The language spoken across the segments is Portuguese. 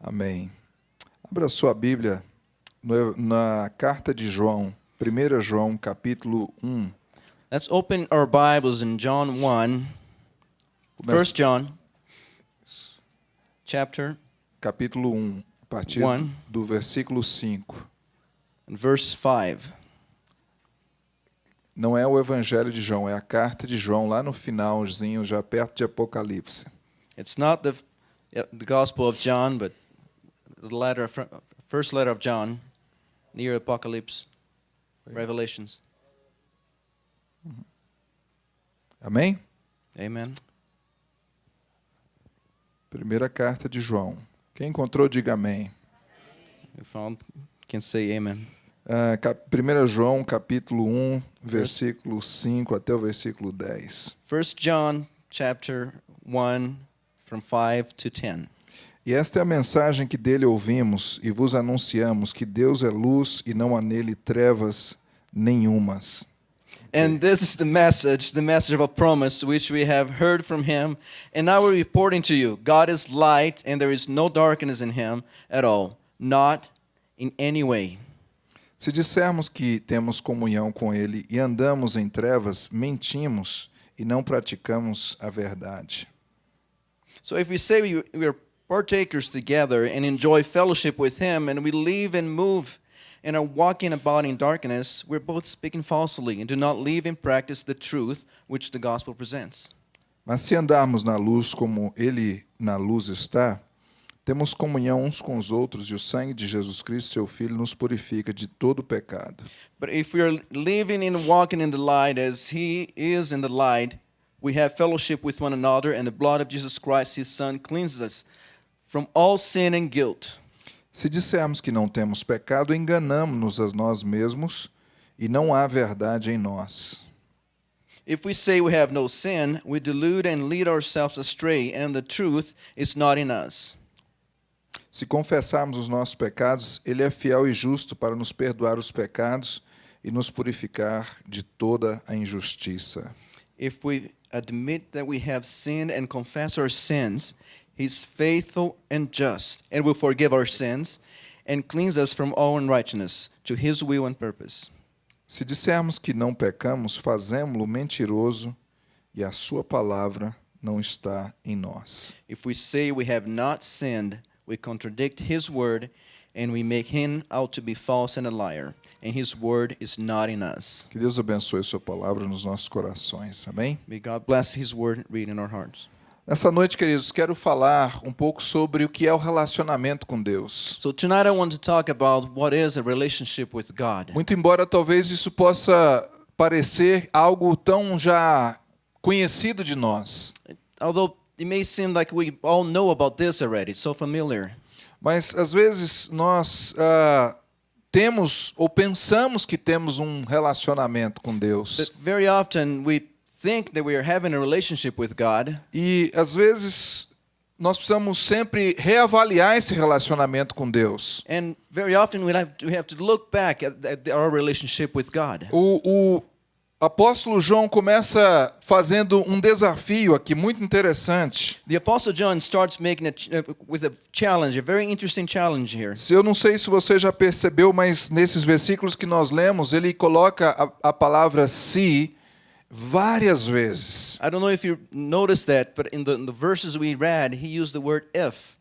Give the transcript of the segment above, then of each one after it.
Amém. Abra sua Bíblia no- na carta de João, 1 João, capítulo 1. Let's open our Bibles in John 1, Começa- 1 John, chapter capítulo 1, a partir One. do versículo 5. and verse 5. Não é o Evangelho de João, é a carta de João, lá no finalzinho, já perto de Apocalipse. It's not the, the Gospel of John, but the letter, fr- first letter of John, near Apocalypse, Revelations. Amém? Amen. Primeira carta de João. Quem encontrou, diga amém. We found, can say amen. Ah, cap- 1 João, capítulo 1, versículo 5 até o versículo 10. 1 John chapter 1, from 5 to 10. E esta é a mensagem que dele ouvimos e vos anunciamos: que Deus é luz e não há nele trevas nenhumas. And this is the message, the message of a promise which we have heard from him, and now we're reporting to you. God is light, and there is no darkness in him at all, not in any way. Se dissermos que temos comunhão com ele e andamos em trevas, mentimos e não praticamos a verdade. So if we say we, we are partakers together and enjoy fellowship with him, and we live and move and are walking about in darkness, we're both speaking falsely and do not live and practice the truth which the gospel presents. Mas se andarmos na luz como ele na luz está, temos comunhão uns com os outros e o sangue de Jesus Cristo, seu Filho, nos purifica de todo pecado. But if we are living and walking in the light as He is in the light, we have fellowship with one another, and the blood of Jesus Christ, His Son, cleanses us from all sin and guilt. Se dissermos que não temos pecado, enganamos-nos a nós mesmos e não há verdade em nós. If we say we have no sin, we delude and lead ourselves astray, and the truth is not in us. Se confessarmos os nossos pecados, ele é fiel e justo para nos perdoar os pecados e nos purificar de toda a injustiça. If we admit that we have sinned and confess our sins, He's faithful and just, and will forgive our sins and cleanse us from all unrighteousness to His will and purpose. Se dissermos que não pecamos, fazemo-lo mentiroso e a sua palavra não está em nós. If we say we have not sinned, we contradict his word and we make him out to be false and a liar, and his word is not in us. Que Deus abençoe sua palavra nos nossos corações. Amém? May God bless his word read in our hearts. Nessa noite, queridos, quero falar um pouco sobre o que é o relacionamento com Deus. So tonight I want to talk about what is a relationship with God. Muito embora talvez isso possa parecer algo tão já conhecido de nós, Although it may seem like we all know about this already, it's so familiar. mas às vezes nós ah, temos ou pensamos que temos um relacionamento com Deus. But very often we think that we are having a relationship with God, E às vezes nós precisamos sempre reavaliar esse relacionamento com Deus. and very often we have to, we have to look back at, at our relationship with God. O, o apóstolo João começa fazendo um desafio aqui muito interessante. The Apostle John starts making a uh, with a challenge, a very interesting challenge here. Se eu não sei se você já percebeu, mas nesses versículos que nós lemos, ele coloca a, a palavra se várias vezes. I don't know if you noticed that, but in the, in the verses we read, he used the word if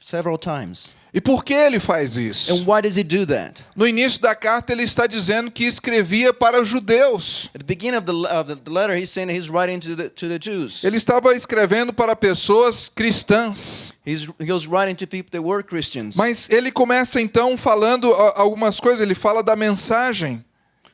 several times. E por que ele faz isso? And why does he do that? No início da carta ele está dizendo que escrevia para os judeus. At the beginning of the, of the, the letter, he's saying he's writing to the, to the Jews. Ele estava escrevendo para pessoas cristãs. He's, he was writing to people that were Christians. Mas ele começa então falando algumas coisas, ele fala da mensagem.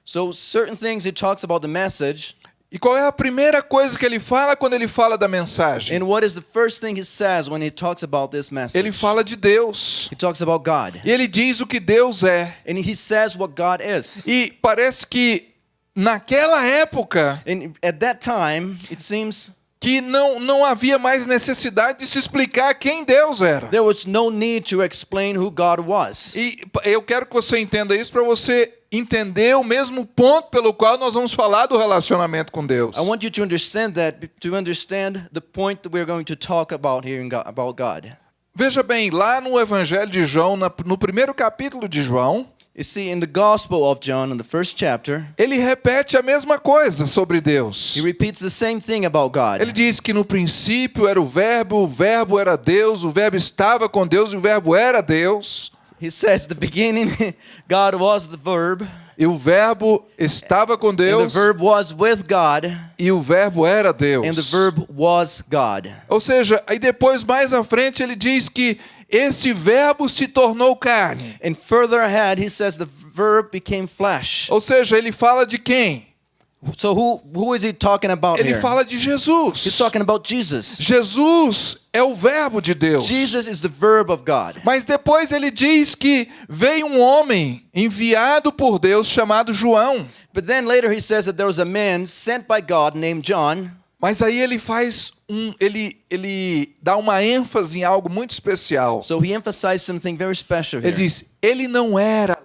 So certain things he talks about the message, E qual é a primeira coisa que ele fala quando ele fala da mensagem? and what is the first thing he says when he talks about this message? Ele fala de Deus. He talks about God. E ele diz o que Deus é. And he says what God is. E parece que naquela época And at that time, it seems que não, não havia mais necessidade de se explicar quem Deus era. there was no need to explain who God was. E eu quero que você entenda isso para você entender o mesmo ponto pelo qual nós vamos falar do relacionamento com Deus. I want you to understand that, to understand the point that we're going to talk about here in God, about God. Veja bem, lá no Evangelho de João, no primeiro capítulo de João, You see, in the Gospel of John, in the first chapter, ele repete a mesma coisa sobre Deus. he repeats the same thing about God. Ele diz que no princípio era o Verbo, o Verbo era Deus, o Verbo estava com Deus e o Verbo era Deus. He says, "The beginning, God was the Verb, E o Verbo estava com and the Deus Verb was with God, e o Verbo era Deus. and the Verb was God." Ou seja, aí depois, mais à frente, ele diz que esse Verbo se tornou carne. And further ahead, he says the Verb became flesh. Ou seja, ele fala de quem? So who who is he talking about Ele here? fala de He's Jesus. talking about Jesus. Jesus é o Verbo de Deus. Jesus is the Verb of God. Mas depois ele diz que veio um homem enviado por Deus chamado João. But then later he says that there was a man sent by God named John. Mas aí ele faz um, ele ele dá uma ênfase em algo muito especial. So he emphasized something very special here. Ele diz: ele não era.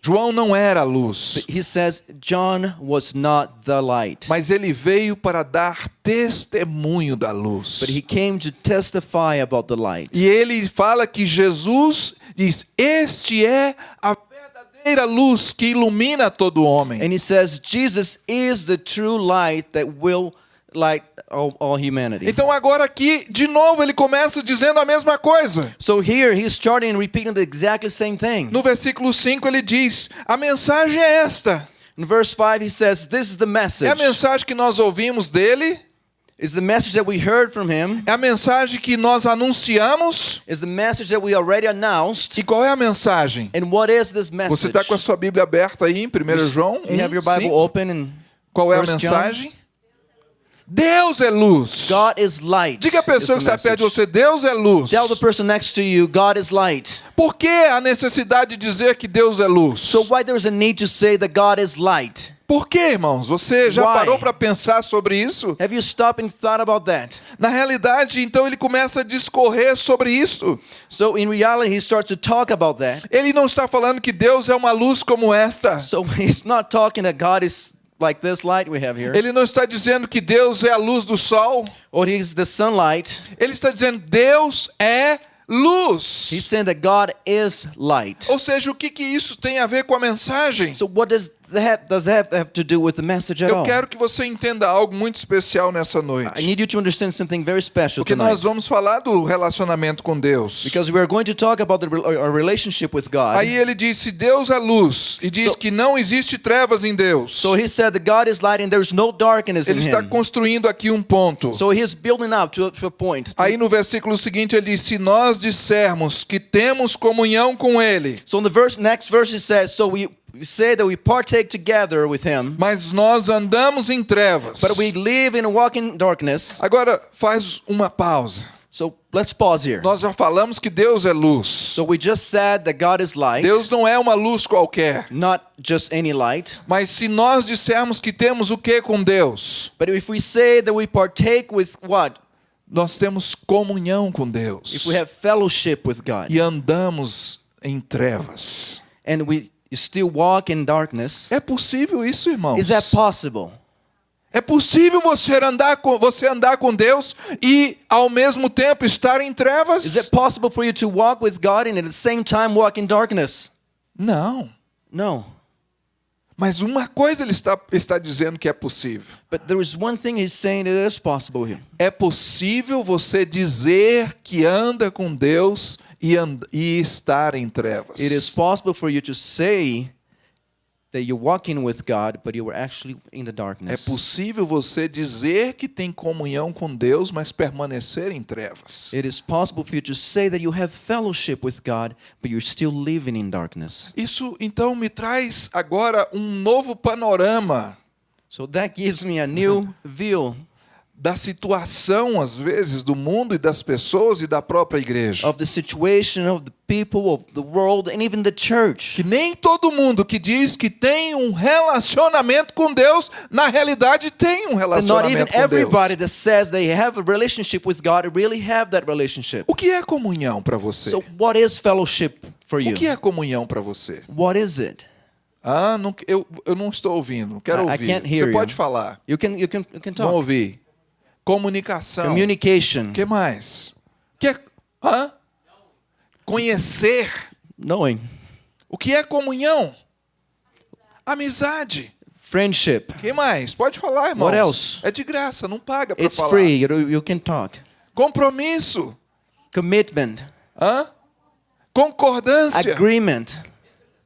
João não era a luz, He says John was not the light, mas ele veio para dar testemunho da luz. but he came to testify about the light. E ele fala que Jesus diz: Este é a verdadeira luz que ilumina todo homem. And he says Jesus is the true light that will light all, all humanity. Então agora aqui, de novo, ele começa dizendo a mesma coisa. So here he's starting and repeating the exactly same thing. No versículo 5 ele diz: A mensagem é esta. In verse 5 he says this is the É a message. mensagem que nós ouvimos dele, Is the message that we heard from him. é a mensagem que nós anunciamos. Is the message that we already announced. E qual é a mensagem? And what is this message? Você está com a sua Bíblia aberta aí em 1 João? Do you have your 1, Bible 5? open and Qual é a First John? Deus é luz. God is light. Diga a pessoa que está perto de você, Deus é luz. Tell the person next to you, God is light. Por que a necessidade de dizer que Deus é luz? So why there's a need to say that God is light? Por quê, irmãos? Você já Why? parou para pensar sobre isso? Have you stopped and thought about that? Na realidade, então ele começa a discorrer sobre isso. So in reality, he starts to talk about that. Ele não está falando que Deus é uma luz como esta. So he's not talking that God is like this light we have here, Ele não está dizendo que Deus é a luz do sol. or he's the sunlight. Ele está dizendo Deus é luz. He's saying that God is light. Ou seja, o que, que isso tem a ver com a mensagem? So what does that does that have to do with the message at Eu quero que você entenda algo muito especial nessa I noite. need you to understand something very special Porque tonight. nós vamos falar do relacionamento com Deus. Because we are going to talk about the, rel- our relationship with God. Aí ele disse: Deus é luz. E diz So- que não existe trevas em Deus. So he said that God is light and there's no darkness in Ele está construindo aqui um ponto. So he's building up to, to a point. Aí no versículo seguinte ele diz: Se nós dissermos que temos comunhão com Ele, So in the verse, next verse it says, so we, we say that we partake together with him, mas nós andamos em trevas. but we live in a walking darkness. Agora faz uma pausa. So let's pause here. Nós já falamos que Deus é luz. So we just said that God is light, Deus não é uma luz qualquer. not just any light. Mas se nós dissermos que temos o que com Deus? But if we say that we partake with what? Nós temos comunhão com Deus. If we have fellowship with God E andamos em trevas. and we still walk in darkness, É possível isso, irmãos? is that possible? É possível você andar com você andar com Deus e ao mesmo tempo estar em trevas? Is it possible for you to walk with God and at the same time walk in darkness? Não. No. Mas uma coisa ele está, está dizendo que é possível. But there is one thing he's saying that is possible here. É possível você dizer que anda com Deus e, e estar em trevas. It is possible for you to say that you're walking with God, but you were actually in the É darkness. possível você dizer que tem comunhão com Deus, mas permanecer em trevas. It is possible for you to say that you have fellowship with God, but you're still living in darkness. Isso então me traz agora um novo panorama So that gives me a new view da situação, às vezes, do mundo e das pessoas e da própria igreja. of the situation of the people, of the world, and even the church. Que nem todo mundo que diz que tem um relacionamento com Deus, na realidade tem um And not even relacionamento com everybody Deus. that says they have a relationship with God really have that relationship. O que é comunhão para você? So what is fellowship for you? O que é comunhão para você? What is it? Ah, não, eu, eu não estou ouvindo, não quero I- I ouvir. can't hear Você you. pode falar. You can you can you can Vamos talk. ouvir. Comunicação. Communication. O que mais? Que é- Hã? Conhecer. knowing, O que é comunhão? Amizade. friendship. Quem mais? Pode falar, irmãos. What else? É de graça, não paga para It's falar. free. You, you can talk. Compromisso. Commitment, Hã? Concordância. agreement,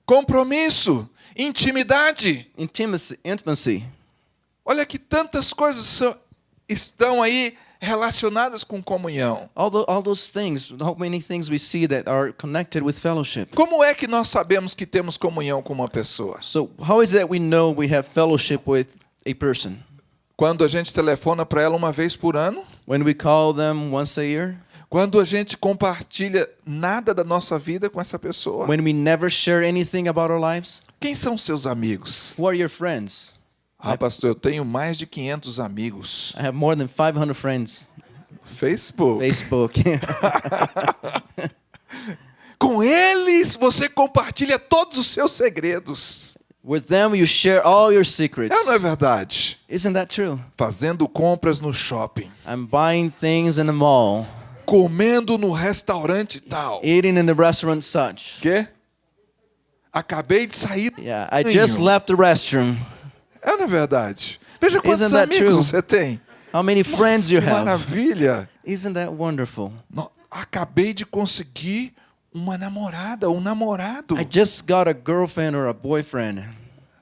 Compromisso. Intimidade. intimacy, intimacy. Olha que tantas coisas são- estão aí relacionadas com comunhão. All, tho- all those things, how many things we see that are connected with fellowship. Como é que nós sabemos que temos comunhão com uma pessoa? So, how is it that we know we have fellowship with a person? Quando a gente telefona para ela uma vez por ano? When we call them once a year? Quando a gente compartilha nada da nossa vida com essa pessoa? When we never share anything about our lives? Quem são seus amigos? Who are your friends? Ah, pastor, eu tenho mais de 500 amigos. I have more than 500 friends. Facebook. Facebook. Com eles você compartilha todos os seus segredos. with them, you share all your secrets. É não é verdade? Isn't that true? Fazendo compras no shopping, I'm buying things in the mall, comendo no restaurante tal. eating in the restaurant such. Quê? Acabei de sair. do Yeah, I just left the restroom. É não é verdade? Veja quantos Isn't that amigos true? você tem. How many friends Nossa, you que have? maravilha. Isn't that wonderful? No- Acabei de conseguir uma namorada, um namorado. I just got a girlfriend or a boyfriend.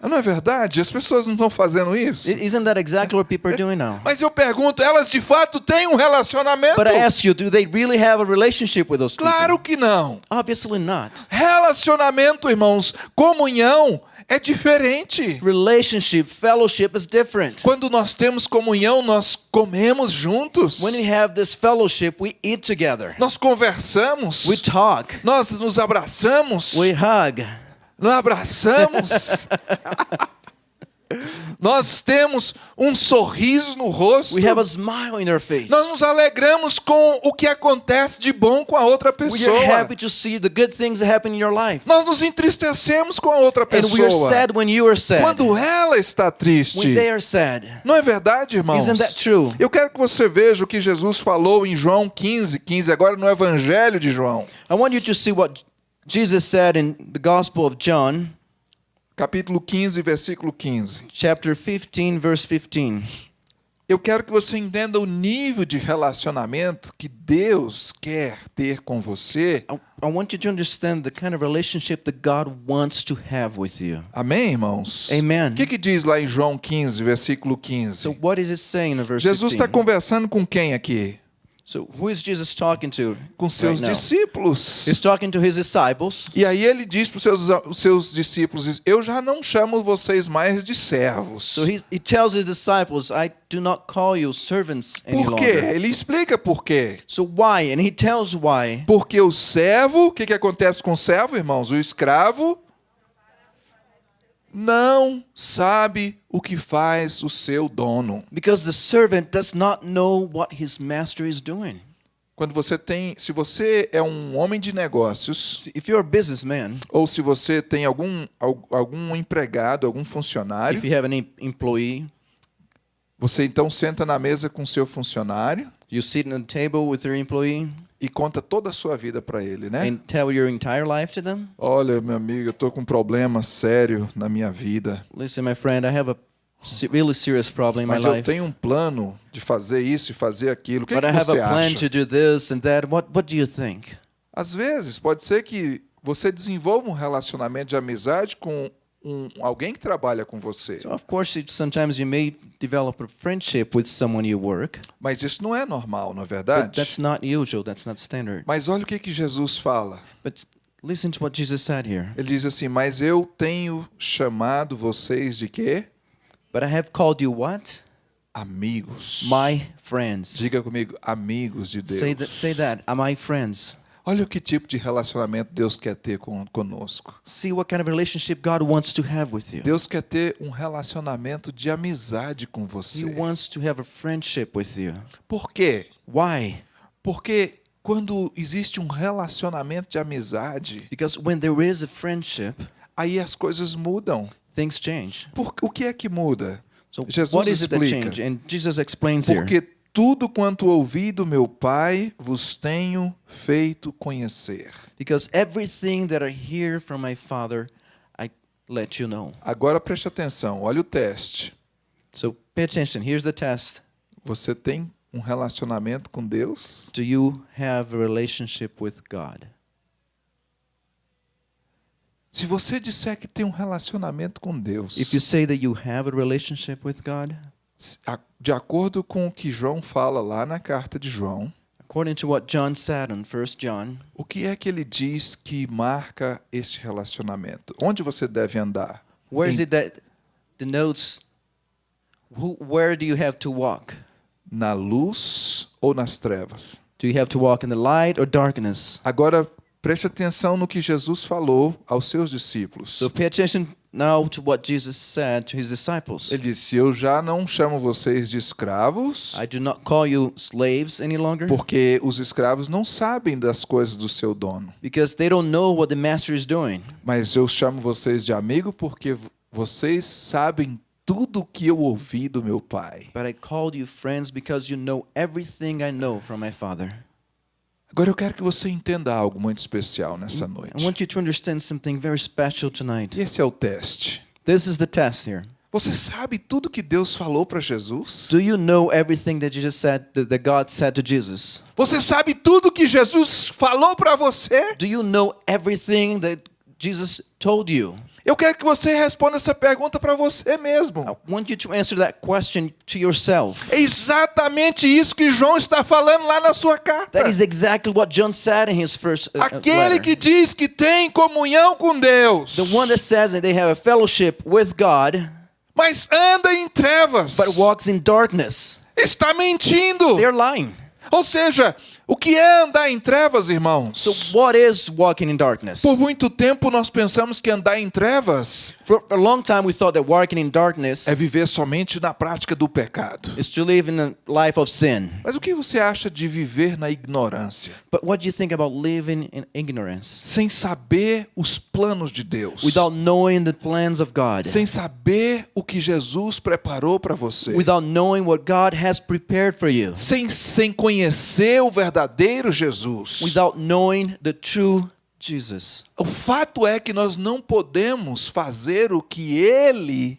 Não é verdade? As pessoas não estão fazendo isso. I- Isn't that exactly what people are doing now? Mas eu pergunto, elas de fato têm um relacionamento? But I ask you, do they really have a relationship with those people? Claro que não. Obviously not. Relacionamento, irmãos, comunhão é diferente. Relationship, fellowship is different. Quando nós temos comunhão, nós comemos juntos. When we have this fellowship, we eat together. Nós conversamos. We talk. Nós nos abraçamos. We hug. Nós abraçamos. nós temos um sorriso no rosto. We have a smile in our face. Nós nos alegramos com o que acontece de bom com a outra pessoa. Nós nos entristecemos com a outra And we are pessoa. sad when you are sad. Quando ela está triste. Não é verdade, irmãos? Isn't that true? Eu quero que você veja o que Jesus falou em João 15, 15, agora no Evangelho de João, I want you to see what Jesus said in the Gospel of John, capítulo 15, versículo 15. chapter 15, verse 15. Eu quero que você entenda o nível de relacionamento que Deus quer ter com você. I, I want you to understand the kind of relationship that God wants to have with you. Amém, irmãos? Amen. O que, que diz lá em João 15, versículo 15? So what is it saying in verse Jesus está 15? conversando com quem aqui? So who is Jesus talking to? Com seus right discípulos. He's talking to his disciples. E aí ele diz para os seus, os seus discípulos: Eu já não chamo vocês mais de servos. So he, he tells his disciples, I do not call you servants any Por quê? longer. Ele explica por quê. So why? And he tells why. Porque o servo, o que, que acontece com o servo, irmãos? O escravo não sabe o que faz o seu dono. Because the servant does not know what his master is doing. Quando você tem, se você é um homem de negócios, if you're a businessman, ou se você tem algum, al- algum empregado, algum if funcionário, you have an em- employee, você então senta na mesa com seu funcionário you sit at the table with your employee e conta toda a sua vida para ele, né? and tell your entire life to them. Olha, meu amigo, eu tô com um problema sério na minha vida. Listen, my friend, I have a really serious problem in my Mas eu life. tenho um plano de fazer isso e fazer aquilo. O que, But que I have a plan acha? to do this and that. What what do you think? Às vezes, pode ser que você desenvolva um relacionamento de amizade com um, alguém que trabalha com você. So of course, it, sometimes you may develop a friendship with someone you work, Mas isso não é normal, não é but verdade? that's not usual. That's not standard. Mas olha o que, que Jesus fala. But listen to what Jesus said here. Ele diz assim: Mas eu tenho chamado vocês de quê? But I have called you what? Amigos. My friends. Diga comigo, amigos de Deus. Say that. Say that. My friends? Olha o que tipo de relacionamento Deus quer ter com, conosco. See what kind of relationship God wants to have with you. Deus quer ter um relacionamento de amizade com He você. wants to have a friendship with you. Por quê? Why? Porque quando existe um relacionamento de amizade, Because when there is a friendship, aí as coisas mudam. things change. Por, o que é que muda? So Jesus what is it that explica. changed? And Jesus explains here. Tudo quanto ouvi do meu Pai vos tenho feito conhecer. Because everything that I hear from my Father, I let you know. Agora preste atenção, olha o teste. So pay attention. Here's the test. Você tem um relacionamento com Deus? Do you have a relationship with God? Se você disser que tem um relacionamento com Deus, If you say that you have a relationship with God, de acordo com o que João fala lá na carta de João, according to what John said in 1 John, o que é que ele diz que marca este relacionamento? Onde você deve andar? where is Em- it that denotes who, where do you have to walk? Na luz ou nas trevas? Do you have to walk in the light or darkness? Agora, preste atenção no que Jesus falou aos seus discípulos. So pay attention now to what Jesus said to his disciples. Ele disse: Eu já não chamo vocês de escravos, I do not call you slaves any longer porque os escravos não sabem das coisas do seu dono. because they don't know what the master is doing. Mas eu chamo vocês de amigo porque vocês sabem tudo que eu ouvi do meu pai. But I called you friends because you know everything I know from my Father. Agora eu quero que você entenda algo muito especial nessa I noite. want you to understand something very special tonight. E esse é o teste. This is the test here. Você sabe tudo que Deus falou para Jesus? Do you know everything that Jesus said, that God said to Jesus? Você sabe tudo que Jesus falou para você? Do you know everything that Jesus told you? Eu quero que você responda essa pergunta para você mesmo. I want you to answer that question to yourself. É exatamente isso que João está falando lá na sua carta. That is exactly what John said in his first uh, Aquele letter. que diz que tem comunhão com Deus, The one that says that they have a fellowship with God, mas anda em trevas, but walks in darkness. está mentindo. They're lying. Ou seja, o que é andar em trevas, irmãos? So what is walking in darkness? Por muito tempo nós pensamos que andar em trevas For a long time we thought that walking in darkness é viver somente na prática do pecado. is to live in a life of sin. Mas o que você acha de viver na ignorância, But what do you think about living in ignorance? sem saber os planos de Deus, Without knowing the plans of God. sem saber o que Jesus preparou para você, Without knowing what God has prepared for you. sem, sem conhecer o verdadeiro Jesus? Without knowing the true Jesus. O fato é que nós não podemos fazer o que Ele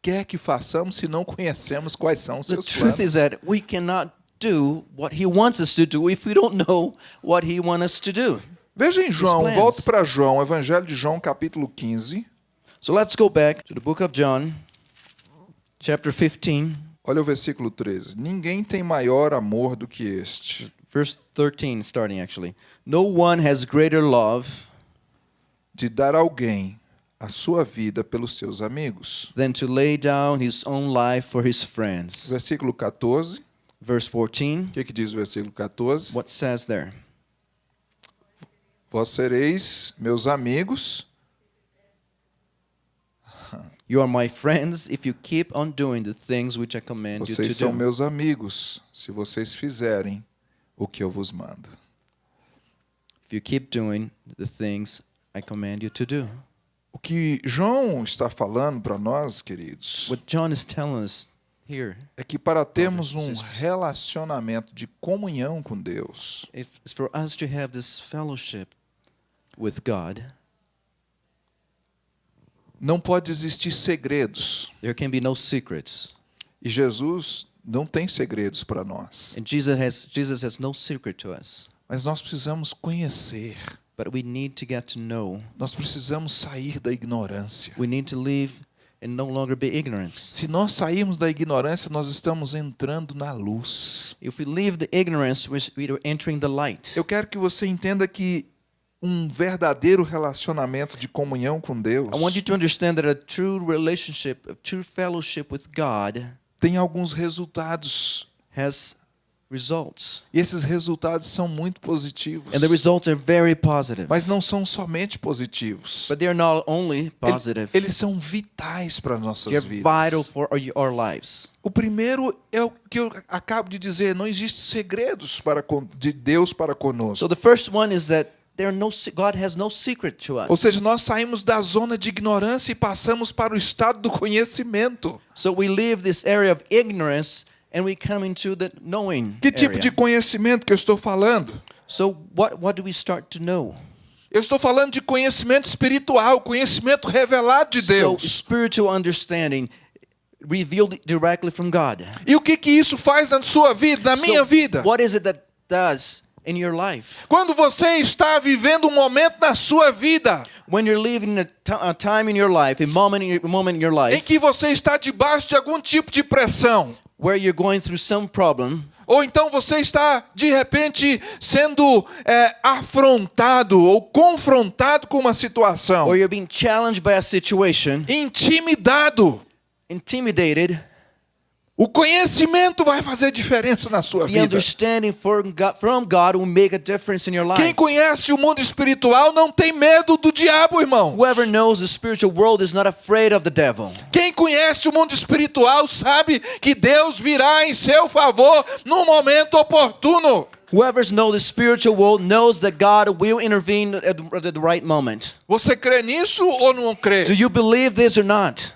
quer que façamos se não conhecemos quais são os The seus truth planos. is that we cannot do what He wants us to do if we don't know what He wants us to do. Veja em João, volte para João, Evangelho de João, capítulo 15. So let's go back to the book of John, chapter 15, Olha o versículo 13. Ninguém tem maior amor do que este, verse 13, starting actually. No one has greater love de dar alguém a sua vida pelos seus amigos. than to lay down his own life for his friends. Versículo 14. Verse 14, O que, que diz o versículo 14? what says there? Vós sereis meus amigos You are my friends if you keep on doing the things which I command you to Vocês são do. meus amigos se vocês fizerem o que eu vos mando. If you keep doing the things I command you to do. O que João está falando para nós, queridos, What John is telling us here é que para termos um relacionamento de comunhão com Deus, is for us to have this fellowship with God. não pode existir segredos. There can be no secrets. E Jesus não tem segredos para nós. And Jesus has Jesus has no secret to us. Mas nós precisamos conhecer. But we need to get to know. Nós precisamos sair da ignorância. We need to live and no longer be ignorant. Se nós sairmos da ignorância, nós estamos entrando na luz. If we leave the ignorance, we are entering the light. Eu quero que você entenda que um verdadeiro relacionamento de comunhão com Deus I want you to understand that a true relationship, a true fellowship with God tem alguns resultados. has results. E esses resultados são muito positivos. And the results are very positive. Mas não são somente positivos. But they are not only positive, Eles são vitais para nossas they're vidas. vital for our, lives. O primeiro é o que eu acabo de dizer, não existe segredos para de Deus para conosco. So the first one is that no God has no secret to us. Ou seja, nós saímos da zona de ignorância e passamos para o estado do conhecimento. So we leave this area of ignorance and we come into the knowing Que tipo area. de conhecimento que eu estou falando? So what what do we start to know? Eu estou falando de conhecimento espiritual, conhecimento revelado de So Deus. spiritual understanding revealed directly from God. E o que que isso faz na sua vida, na minha So vida? What is it that does? Quando você está vivendo um momento na sua vida When you're living a, ti- a time in your life, a moment in your, moment in your em life que você está debaixo de algum tipo de pressão, where you're going through some problem, ou então você está de repente sendo é, afrontado ou confrontado com uma situação, or you're being challenged by a situation, intimidado, intimidated, o conhecimento vai fazer diferença na sua vida. understanding from God, will make a difference in your Quem life. conhece o mundo espiritual não tem medo do diabo, irmão. Whoever knows the spiritual world is not afraid of the devil. Quem conhece o mundo espiritual sabe que Deus virá em seu favor no momento oportuno. Whoever knows the spiritual world knows that God will intervene at the, at the right moment. Você crê nisso ou não crê? Do you believe this or not?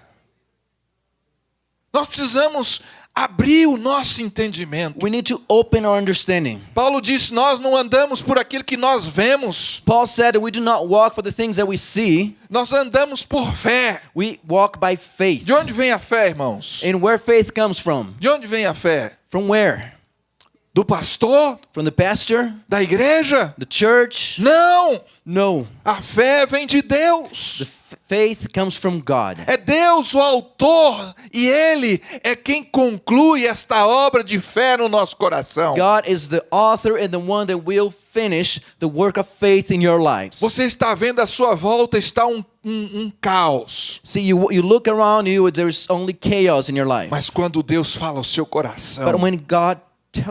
Nós precisamos abrir o nosso entendimento. We need to open our understanding. Paulo disse: Nós não andamos por aquilo que nós vemos, Paul said we do not walk for the things that we see, nós andamos por fé. we walk by faith. De onde vem a fé, irmãos? And where faith comes from? De onde vem a fé? From where? Do pastor? From the pastor? Da igreja? The church? Não! No. A fé vem de The Deus. f- faith comes from God. É Deus o autor e Ele é quem conclui esta obra de fé no nosso coração. God is the author and the one that will finish the work of faith in your lives. Você está vendo à sua volta está um, um, um caos. See, you, you look around you, there's only chaos in your life. Mas quando Deus fala ao seu But coração, when God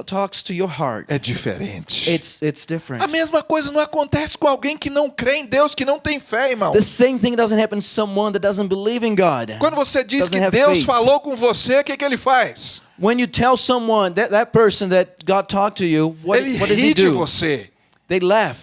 talks to your heart, é diferente. it's, it's different. A mesma coisa não acontece com alguém que não crê em Deus, que não tem fé, irmão. The same thing doesn't happen to someone that doesn't believe in God. Quando você diz Doesn't que Deus faith. falou com você, o que, que ele faz? When you tell someone that that person that God talked to you, what, ele what does he ri de do? você. They laugh.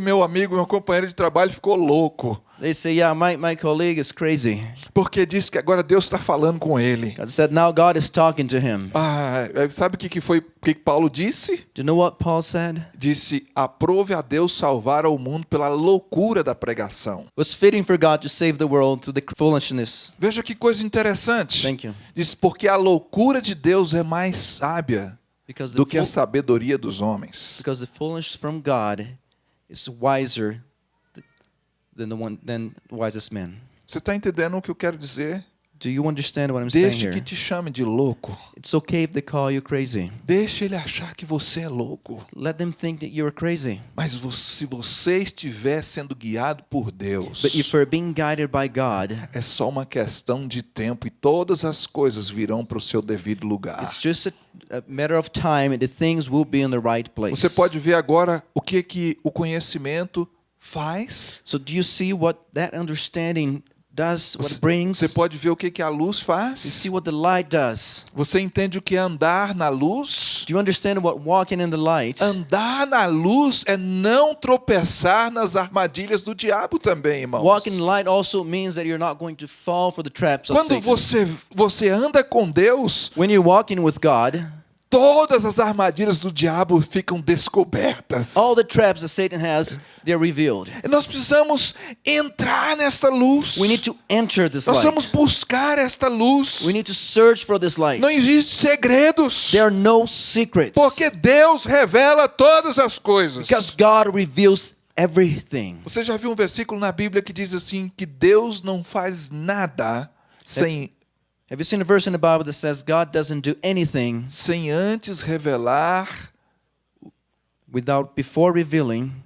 Meu amigo, meu companheiro de trabalho ficou louco. They say, "Yeah, my, my colleague is crazy." Porque disse que agora Deus está falando com ele. God said, "Now God is talking to him." Ah, sabe o que, que foi o que Paulo disse? Do you know what Paul said? Disse: aprove a Deus salvar ao mundo pela loucura da pregação. Was fitting for God to save the world through the foolishness. Veja que coisa interessante. Thank you. Diz: porque a loucura de Deus é mais sábia do que a sabedoria dos homens. because the foolishness from God is wiser than the one than the wisest man. Você está entendendo o que eu quero dizer? Do you understand what I'm saying Deixe here? que te chame de louco. It's okay if they call you crazy. Deixe ele achar que você é louco. Let them think that you're crazy. Mas vo- se você estiver sendo guiado por Deus, But if you're being guided by God, é só uma questão de tempo e todas as coisas virão para o seu devido lugar. it's just a, a matter of time and the things will be in the right place. Você pode ver agora o que que o conhecimento faz. So do you see what that understanding does, what Você, it brings? você pode ver o que que a luz You faz. see what the light does. Você entende o que é andar na luz? Do you understand what walking in the light? Andar na luz é não tropeçar nas armadilhas do diabo também, irmãos. Walking in the light also means that you're not going to fall for the traps of Quando Satan. você você anda com Deus, When you're walking with God, todas as armadilhas do diabo ficam descobertas. all the traps that Satan has, they're revealed. Nós precisamos entrar nessa luz. We need to enter this Nós light. buscar esta luz. We need to search for this light. Não existe segredos. There are no secrets. Porque Deus revela todas as coisas. Because God reveals everything. Você já viu um versículo na Bíblia que diz assim que Deus não faz nada sem Have you seen a verse in the Bible that says God doesn't do anything sem antes revelar without before revealing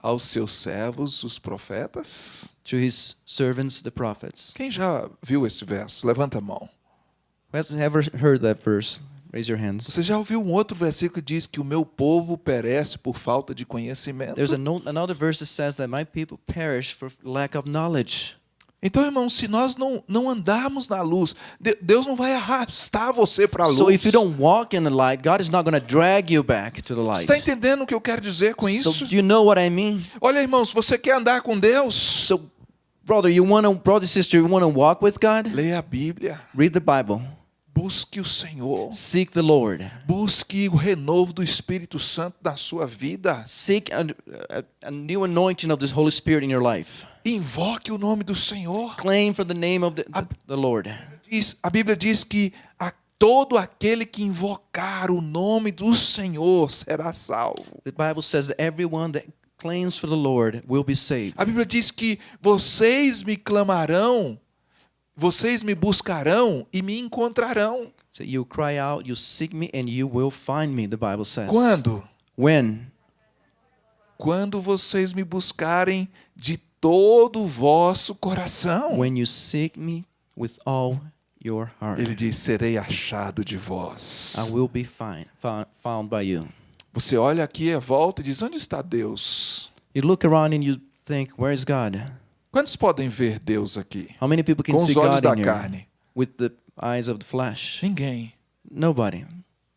aos seus servos, os profetas? to his servants, the prophets? Quem já viu esse verso? Levanta a mão. Who has ever heard that verse? Raise your hands. Você já ouviu um outro versículo que diz que o meu povo perece por falta de conhecimento? There's another verse that says that my people perish for lack of knowledge. Então, irmão, se nós não, não andarmos na luz, De- Deus não vai arrastar você para a luz. So if you don't walk in the light, God is not going to drag you back to the Você light. está entendendo o que eu quero dizer com isso? So do you know what I mean? Olha, irmãos, você quer andar com Deus? So brother, you want to brother sister, you want to walk with God? Leia a Bíblia. Read the Bible. Busque o Senhor. Seek the Lord. Busque o renovo do Espírito Santo na sua vida. Seek a, a, a new anointing of the Holy Spirit in your life. Invoque o nome do Senhor. Claim for the name of the, the, the Lord. Diz- a Bíblia diz que a todo aquele que invocar o nome do Senhor será salvo. The Bible says that everyone that claims for the Lord will be saved. A Bíblia diz que vocês me clamarão, vocês me buscarão e me encontrarão. So you cry out, you seek me, and you will find me, the Bible says. Quando? When? Quando vocês me buscarem todo o vosso coração. When you seek me with all your heart. Ele diz: serei achado de vós. I will be find, found, by you. Você olha aqui à volta e diz: onde está Deus? You look around and you think, where is God? Quantos podem ver Deus aqui? How many people can Com see os olhos God da in carne? with the eyes of the flesh? Ninguém. Nobody.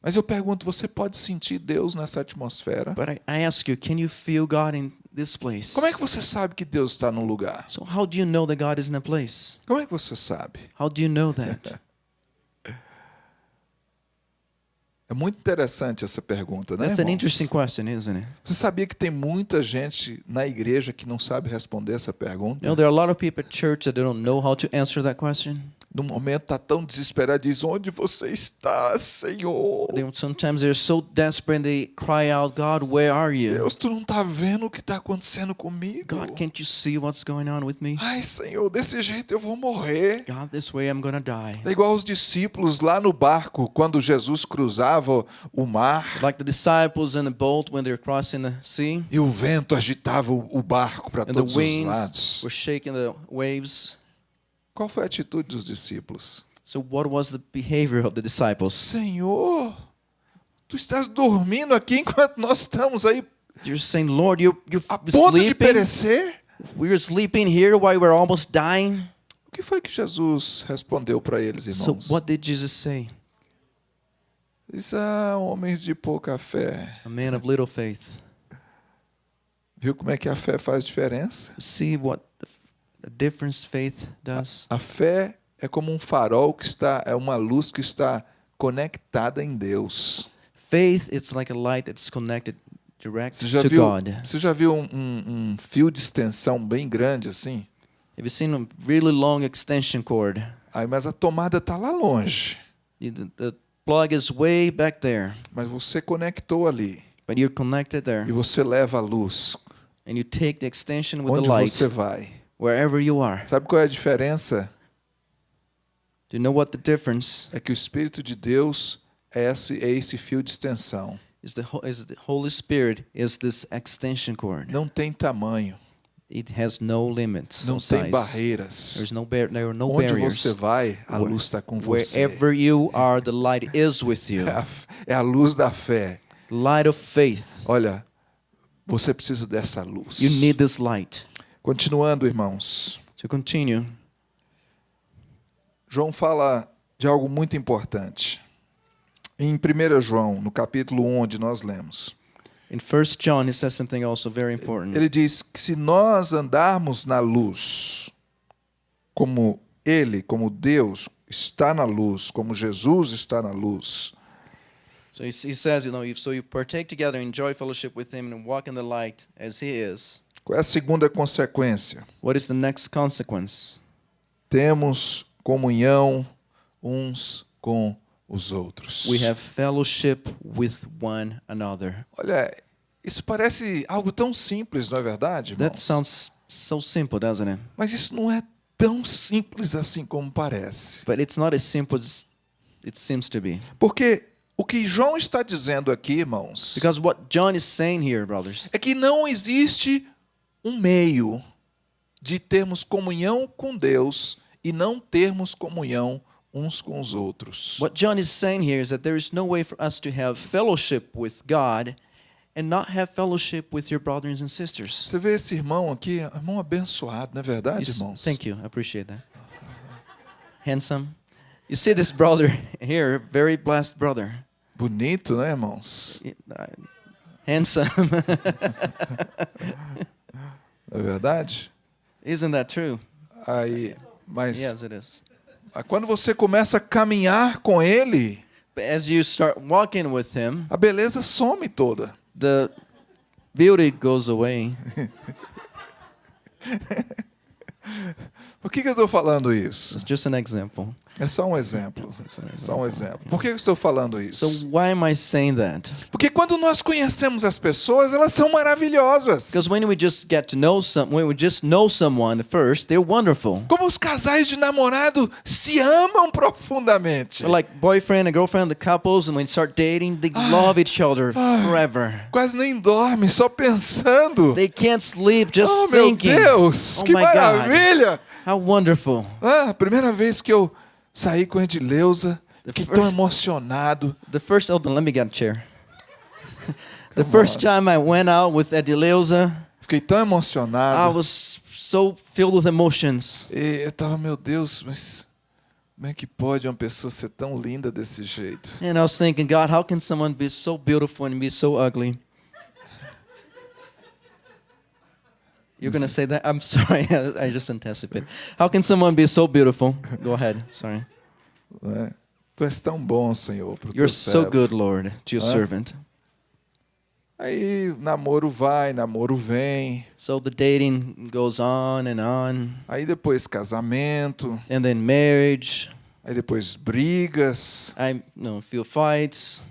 Mas eu pergunto: você pode sentir Deus nessa atmosfera? But I, I ask you, can you feel God in this place? Como é que você sabe que Deus está no lugar? So how do you know that God is in a place? Como é que você sabe? How do you know that? É muito interessante essa pergunta, né? That's an interesting question, isn't it? Você sabia que tem muita gente na igreja que não sabe responder essa pergunta? You know, there are a lot of people at church that don't know how to answer that question. No momento está tão desesperado, diz: Onde você está, Senhor? Sometimes they're so desperate they cry out, God, where are you? Deus, tu não está vendo o que está acontecendo comigo? God, can't you see what's going on with me? Ai, Senhor, desse jeito eu vou morrer. God, this way I'm gonna die. É igual os discípulos lá no barco, quando Jesus cruzava o mar Like the disciples in the boat when they're crossing the sea, e o vento agitava o barco para todos os winds lados. were shaking the waves. Qual foi a atitude dos discípulos? So what was the behavior of the disciples? Senhor, tu estás dormindo aqui enquanto nós estamos aí You're saying, Lord, you're, you're a ponto de sleeping. perecer? We're sleeping here while we're almost dying. O que foi que Jesus respondeu para eles, So irmãos? what did Jesus say? Diz, ah, homens de pouca fé. A man of little faith. Viu como é que a fé faz diferença? See what does. A fé é como um farol que está, é uma luz que está conectada em Deus. Faith, it's like a light that's connected direct Você já to viu, God. você já viu um, um- um fio de extensão bem grande assim? Have you seen a really long extension cord? Aí, mas a tomada está lá longe. The, the plug is way back there, Mas você conectou ali but you're connected there, e você leva a luz. and you take the extension with Onde the light você vai? Wherever you are. Sabe qual é a diferença? Do you know what the difference É que o Espírito de Deus é esse, é esse fio de extensão. is? The is the Holy Spirit is this extension cord. Não tem tamanho, It has no limits, não no tem size. barreiras. There's no bar- there are no Onde barriers. você vai, a Where- luz está com você. Wherever you are, the light is with you. É a, é a luz da fé. Light of faith. Olha, você precisa dessa luz. You need this light. Continuando, irmãos. To continue, João fala de algo muito importante. Em 1 João, no capítulo 1, onde nós lemos, in First John, he says something also very important. ele diz que se nós andarmos na luz, como Ele, como Deus, está na luz, como Jesus está na luz, So he, he says, you know, if, so you partake together, enjoy fellowship with him, and walk in the light as he is. Qual é a segunda consequência? What is the next consequence? Temos comunhão uns com os outros. We have fellowship with one another. Olha, isso parece algo tão simples, não é verdade, That irmãos? sounds so simple, doesn't it? Mas isso não é tão simples assim como parece. But it's not as simple as it seems to be. Porque o que João está dizendo aqui, irmãos, Because what John is saying here, brothers, é que não existe um meio de termos comunhão com Deus e não termos comunhão uns com os outros. what John is saying here is that there is no way for us to have fellowship with God and not have fellowship with your brothers and sisters. Você vê esse irmão aqui, irmão abençoado, não é verdade, You irmãos? Thank you. I appreciate that. Handsome. You see this brother here, very blessed brother. Bonito, né, irmãos? Uh, Handsome. Não é verdade? Isn't that true? Aí, mas Yes, it is. Quando você começa a caminhar com ele, as you start walking with Him, a beleza some toda. the beauty goes away. Por que, que eu estou falando isso? It's just an example. É só um exemplo. Só um exemplo. Por que eu estou falando So isso? why am I saying that? Porque quando nós conhecemos as pessoas, elas são maravilhosas. Because when we just get to know some, when we just know someone first, they're wonderful. Como os casais de namorado se amam profundamente. They're like boyfriend and girlfriend, the couples, and when they start dating, they love each other forever. Quase nem dorme, só pensando. They can't sleep just oh, meu thinking. Deus, oh que my God, maravilha! How wonderful! Ah, a primeira vez que eu saí com a Edileuza, fiquei tão emocionado. The first, on, let me get a chair. the first time I went out with Edileuza, Fiquei tão I emocionado. was so filled with emotions. E eu tava, meu Deus, mas como é que pode uma pessoa ser tão linda desse jeito? And I was thinking, God, how can someone be so beautiful and be so ugly? You're going to say that? I'm sorry. I just anticipated. How can someone be so beautiful? Go ahead. Sorry. Né? Tu és tão bom, Senhor, pro You're teu so servo. good, Lord, to your Huh? servant. Aí namoro vai, namoro vem. So the dating goes on and on, Aí depois casamento. and then marriage. Aí depois brigas. I you know, feel fights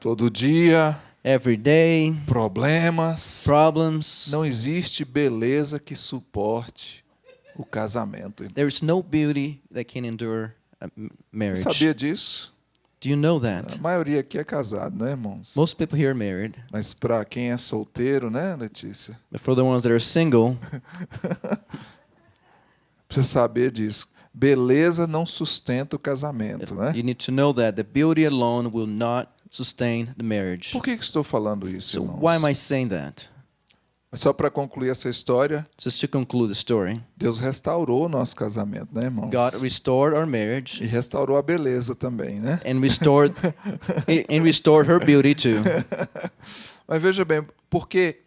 Todo dia. Every day, Problemas. problems. Não existe beleza que suporte o casamento. There's no beauty that can endure marriage. Sabia disso? Do you know that? A maioria aqui é casado, né, irmãos? Most people here are married, Mas para quem é solteiro, né, Letícia? but for the ones that are single, Precisa saber disso. Beleza não sustenta o casamento, né? you need to know that the beauty alone will not sustain the marriage. Por que, que estou falando isso, So irmãos? why am I saying that? Só para concluir essa história, Just to conclude the story, Deus restaurou o nosso casamento, né, irmãos? God restored our marriage E restaurou a beleza também, né? and restored and restored her beauty too. Mas veja bem, porque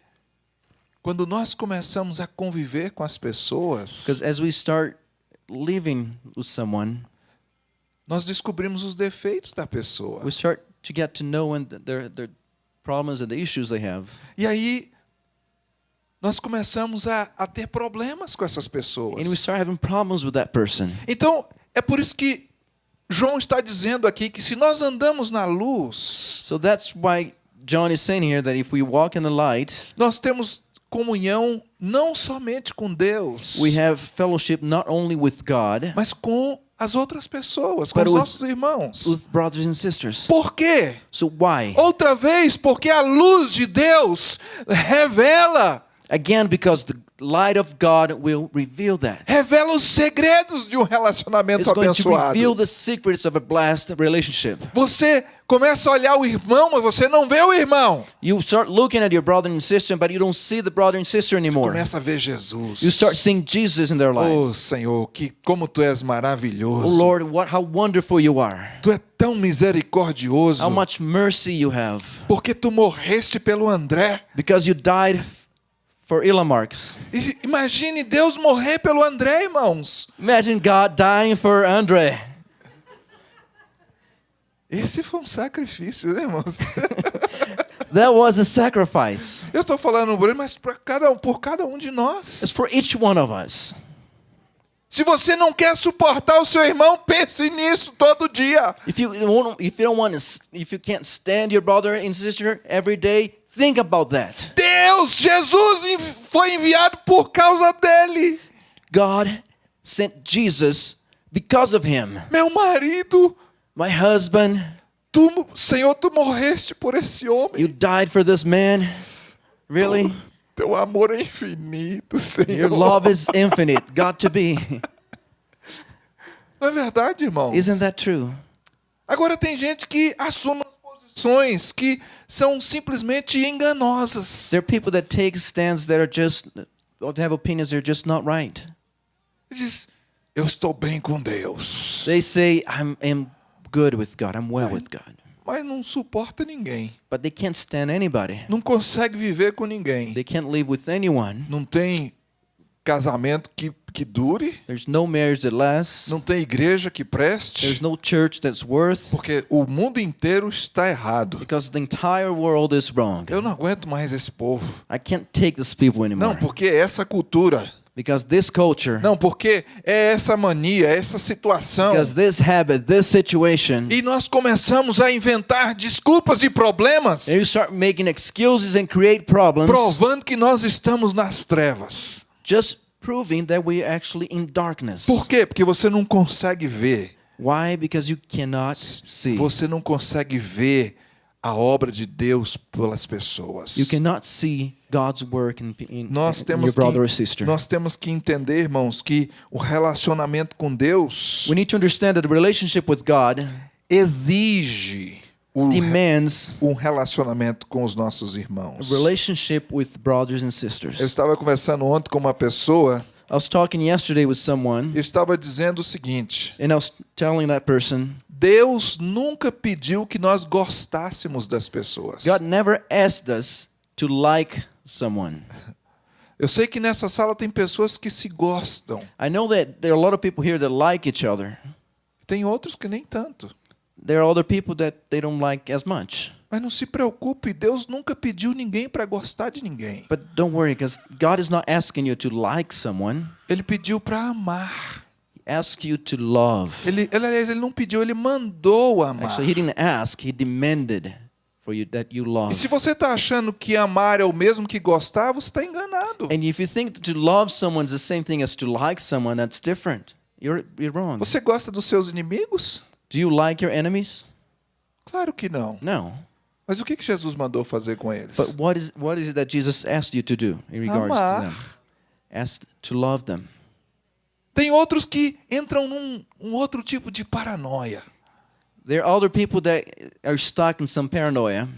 quando nós começamos a conviver com as pessoas, Because as we start living with someone, nós descobrimos os defeitos da pessoa. we start to get to know and their their problems and the issues they have. E aí nós começamos a, a ter problemas com essas pessoas. And we start having problems with that person. Então, é por isso que João está dizendo aqui que se nós andamos na luz, So that's why John is saying here that if we walk in the light, nós temos comunhão não somente com Deus, we have fellowship not only with God, mas com as outras pessoas, com But os nossos irmãos. with brothers and sisters. Por quê? So why? Outra vez, porque a luz de Deus revela, Again, because the light of God will reveal that. revela os segredos de um relacionamento It's going to abençoado. reveal the secrets of a blessed relationship. Você começa a olhar o irmão, mas você não vê o irmão. You start looking at your brother and sister, but you don't see the brother and sister anymore. Começa a ver Jesus. You start seeing Jesus in their Oh, lives. Senhor, que como tu és Oh maravilhoso. Lord, what how wonderful you are. Tu é tão misericordioso. How much mercy you have. Porque tu morreste pelo André. Because you died for imagine Deus morrer pelo André, irmãos. Imagine God dying for Andre. Esse foi um sacrifício, né, irmãos? That was a sacrifice. Eu estou falando por ele, mas para cada um, por cada um de It's nós. for each one of us. Se você não quer suportar o seu irmão, pense nisso todo dia. If you if you don't want to, if you can't stand your brother and sister every day, think about that. Deus, Jesus foi enviado por causa dele. God sent Jesus because of him. Meu marido, My husband, tu, Senhor, tu morreste por esse homem. you died for this man. Really? Teu amor é infinito, Senhor. Your love is infinite. Got to be. Não é verdade, irmãos? Isn't that true? Agora tem gente que assume posições que são simplesmente enganosas. There are people that take stands that are just, or have opinions that are just not right. Diz, eu estou bem com Deus, They say, I'm, I'm good with God, I'm well with God. mas não suporta ninguém. But they can't stand anybody. Não consegue viver com ninguém. They can't live with anyone. Não tem casamento que, que dure, There's no marriage that lasts. não tem igreja que There's preste, no church that's worth porque o mundo inteiro está errado. because the entire world is wrong. Eu não aguento mais esse povo. I can't take these people anymore. Não, porque é essa cultura. Because this culture, Não, porque é essa mania, é essa situação. because this habit, this situation, E nós começamos a inventar desculpas e problemas, and you start making excuses and create problems, provando que nós estamos nas trevas. just proving that we are actually in darkness. Por quê? Porque você não consegue ver. Why? Because you cannot see. Você não consegue ver a obra de Deus pelas pessoas. You cannot see God's work in, in, Nós temos your brother or que sister. nós temos que entender, irmãos, que o relacionamento com Deus We need to understand that the relationship with God exige o, demands um relacionamento com os nossos irmãos. relationship with brothers and Eu sisters. estava conversando ontem com uma pessoa I was talking yesterday with someone, e estava dizendo o seguinte: and I was telling that person, Deus nunca pediu que nós gostássemos das pessoas. God never asked us to like someone. Eu sei que nessa sala tem pessoas que se gostam, I know that there are a lot of people here that like each other. tem outros que nem tanto. There are other people that they don't like as much. Mas não se preocupe, Deus nunca pediu ninguém para gostar de ninguém. But don't worry, because God is not asking you to like someone. Ele pediu para amar. He asks you to love. Ele, ele, aliás, ele não pediu, ele mandou amar. Actually, He didn't ask, He demanded for you that you love. E se você está achando que amar é o mesmo que gostar, você está enganado. And if you think that to love someone is the same thing as to like someone, that's different. You're, you're wrong. Você gosta dos seus inimigos? Do you like your enemies? Claro que não. No. Mas o que que Jesus mandou fazer com eles? But what is what is it that Jesus asked you to do in regards to Amar. them? Asked to love them. Tem outros que entram num um outro tipo de paranoia. There are other people that are stuck in some paranoia.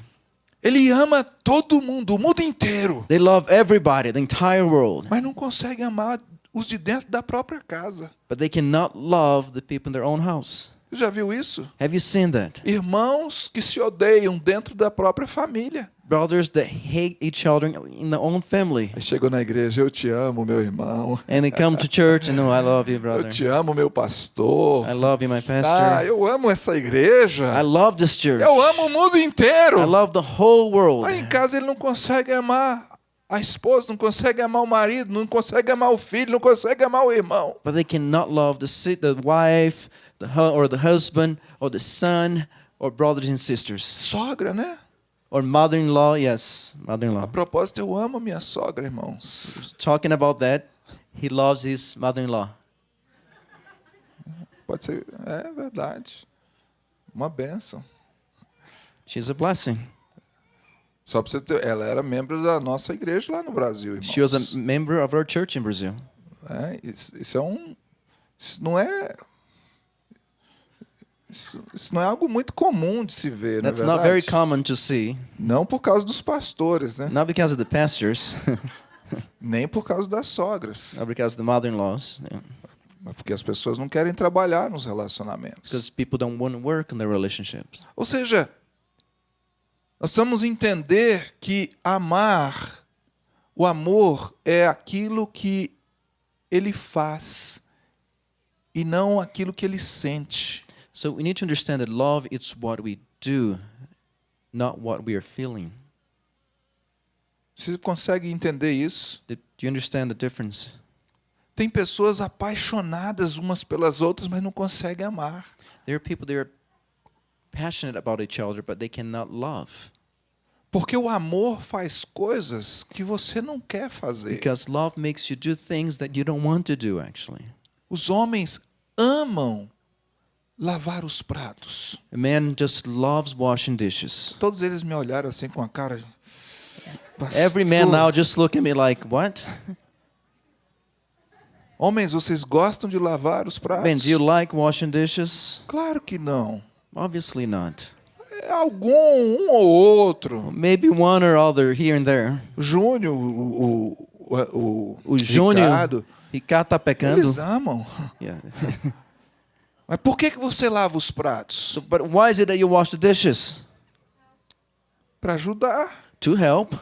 Ele ama todo mundo, o mundo inteiro, They love everybody, the entire world, mas não consegue amar os de dentro da própria casa. but they cannot love the people in their own house. Você já viu isso? Have you seen that? Irmãos que se odeiam dentro da própria família. Brothers that hate each other in their own family. Aí chegou na igreja, eu te amo, meu irmão. And they come to church and, oh, I love you, Eu brother. te amo, meu pastor. I love you, my Ah, pastor. eu amo essa igreja. I love this church. Eu amo o mundo inteiro. I love the whole world. Aí em casa ele não consegue amar a esposa, não consegue amar o marido, não consegue amar o filho, não consegue amar o irmão. But they cannot love the the wife, the or the husband, or the son, or brothers and sisters, Sogra, né? or mother-in-law. Yes, A mother-in-law. propósito, eu amo a minha sogra, irmãos. Talking about that, he loves his mother-in-law. Pode ser, é verdade. Uma benção. She's a blessing. Só pra você ter, ela era membro da nossa igreja lá no Brasil, irmãos. She was a member of our church in Brazil. É, isso, isso é um, isso não é, isso, isso não é algo muito comum de se ver, não é That's not very common to see, Não por causa dos pastores, né? not because of the pastors, Nem por causa das sogras, not because of the mother-in-laws, yeah. mas porque as pessoas não querem trabalhar nos relacionamentos. because people don't want to work in their relationships. Ou seja, nós vamos entender que amar, o amor é aquilo que ele faz e não aquilo que ele sente. So we need to understand that love is what we do, not what we are feeling. Você consegue entender isso? Do you understand the difference? Tem pessoas apaixonadas umas pelas outras, mas não conseguem amar. There are people that are passionate about each other, but they cannot love. Porque o amor faz coisas que você não quer fazer. Because love makes you do things that you don't want to do, actually. Os homens amam lavar os pratos. A man just loves washing dishes. Todos eles me olharam assim com a cara. Every man "Pastor, now just look at me like, what? Homens, vocês gostam de lavar os pratos? Man, do you like washing dishes? Claro que não. Obviously not. É algum, um ou outro. Maybe one or other here and there. Júnior, o, o, o, O Júnior, Ricardo, Ricardo tá pecando. eles amam. Yeah. Mas por que, que você lava os pratos? but why is it that you wash the dishes? Para ajudar. To help.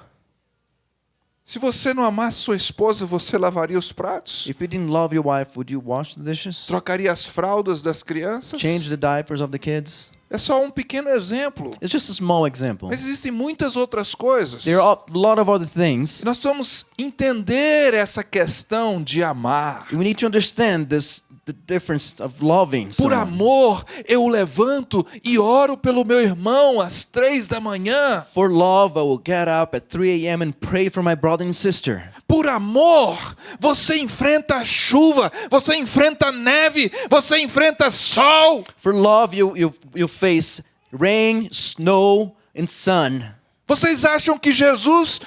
Se você não amasse sua esposa, você lavaria os pratos? If you didn't love your wife, would you wash the dishes? Trocaria as fraldas das crianças? Change the diapers of the kids? É só um pequeno exemplo. It's just a small example. Mas existem muitas outras coisas. There are a lot of other things. E nós vamos entender essa questão de amar. We need to understand this the difference of loving Por amor, eu levanto e oro pelo meu irmão às três da manhã. For love, I will get up at 3 a.m. and pray for my brother and sister. Por amor, você enfrenta a chuva, você enfrenta a neve, você enfrenta sol. For love, you you you face rain, snow, and sun. Vocês acham que Jesus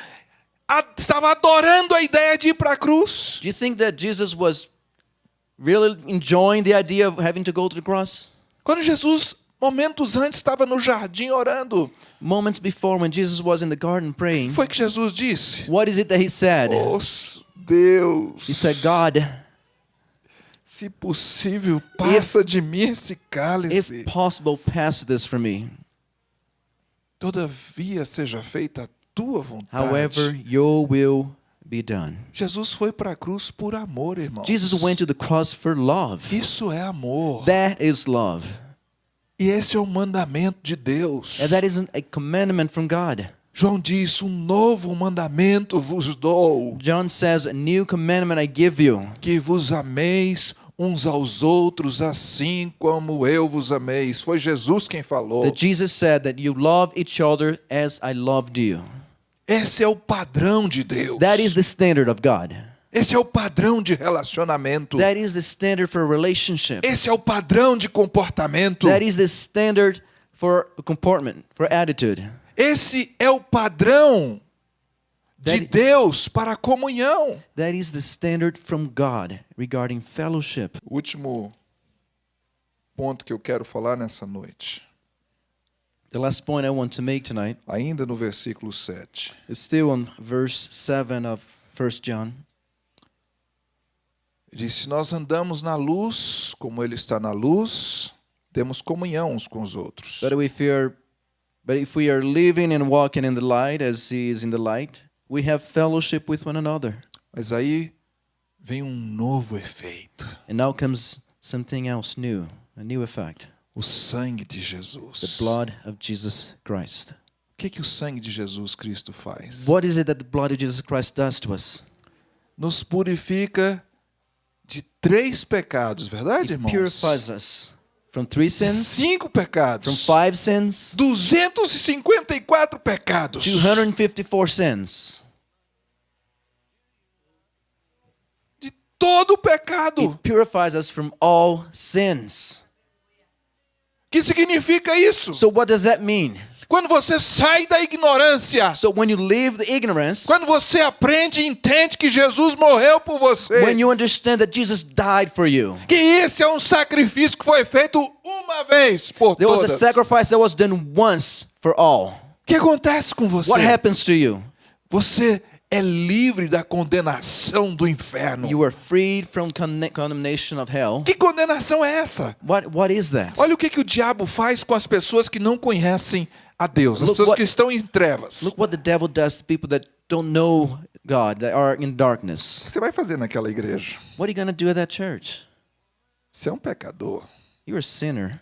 estava adorando a ideia de ir para a cruz? Do you think that Jesus was really enjoying the idea of having to go to the cross? Quando Jesus, momentos antes, estava no jardim orando, Moments before, when Jesus was in the garden praying, foi que Jesus disse: what is it that he said? Oh, Deus, He said, God, se possível, passa de mim esse cálice. if possible, pass this from me. Todavia seja feita a tua vontade. However, your will be done. Jesus foi para a cruz por amor, irmão. Jesus went to the cross for love. Isso é amor. That is love. E esse é o mandamento de Deus. And that isn't a commandment from God. João diz: Um novo mandamento vos dou, John says, A new commandment I give you, que vos ameis uns aos outros assim como eu vos amei. Foi Jesus quem falou. that Jesus said that you love each other as I loved you. Esse é o padrão de Deus. That is the standard of God. Esse é o padrão de relacionamento. That is the standard for relationship. Esse é o padrão de comportamento. That is the standard for comportment, for attitude. Esse é o padrão de That- Deus para a comunhão. That is the standard from God regarding fellowship. O último ponto que eu quero falar nessa noite, The last point I want to make tonight ainda no versículo 7. is still on verse 7 of 1 John. Diz: Se nós andamos na luz, como Ele está na luz, temos comunhão uns com os outros. But if we are but if we are living and walking in the light as he is in the light, we have fellowship with one another. Mas aí vem um novo efeito: And now comes something else new, a new effect. O sangue de The Jesus. blood of Jesus Christ. O que, que o sangue de Jesus Cristo faz? What is it that the blood of Jesus Christ does to us? Nos purifica de três pecados, verdade, It irmãos? purifies us from three sins, cinco from pecados. five sins, 254 pecados. 254 sins. De todo pecado. It purifies us from all sins. Que significa isso? So what does that mean? Quando você sai da ignorância, So when you leave the ignorance, quando você aprende e entende que Jesus morreu por você, when you understand that Jesus died for you, que esse é um sacrifício que foi feito uma vez por there was a todas. sacrifice that was done once for all. O que acontece com você? What happens to you? Você é livre da condenação do inferno. You are freed from con- condemnation of hell. Que condenação é essa? What what is that? Olha o que, que o diabo faz com as pessoas que não conhecem a Deus, as Look pessoas what- que estão em trevas. Look what the devil does to people that don't know God, that are in darkness. O que você vai fazer naquela igreja? What are you going to do at that church? Você é um pecador. You're a sinner.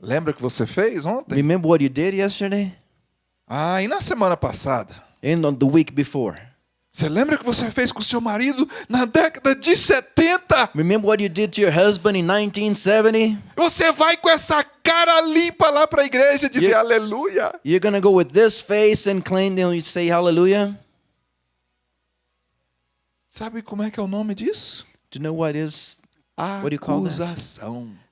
Lembra o que você fez ontem? Remember what you did yesterday Ah, e na semana passada? And on the week before? Você lembra que você fez com seu marido na década de 70? Remember what you did to your husband in 1970? Você vai com essa cara limpa lá para a igreja dizer Yeah. aleluia. You're to go with this face and claim and you say hallelujah? Sabe como é que é o nome disso? Do you know what is What do you call that?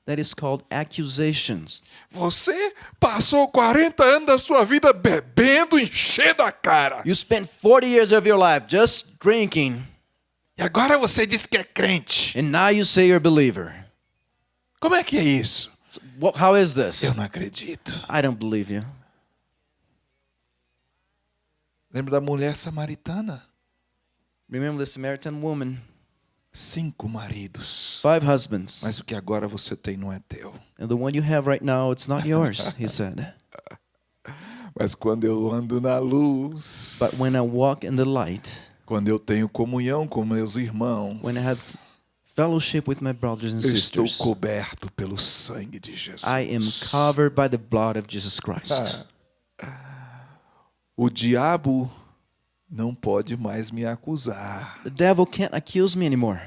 That is called accusations. Você passou 40 anos da sua vida bebendo, enchendo a cara. You spent 40 years of your life just drinking E agora você diz que é crente. and now you say you're a believer. Como é que é isso? What, how is this? Eu não acredito. I don't believe you. Lembra da mulher samaritana? Remember the Samaritan woman, Cinco maridos. five husbands, Mas o que agora você tem não é teu. and the one you have right now, it's not yours, he said. Mas quando eu ando na luz, But when I walk in the light, quando eu tenho comunhão com meus irmãos, when I have fellowship with my brothers and eu estou sisters, coberto pelo sangue de Jesus. I am covered by the blood of Jesus Christ. O diabo não pode mais me acusar. The devil can't accuse me anymore.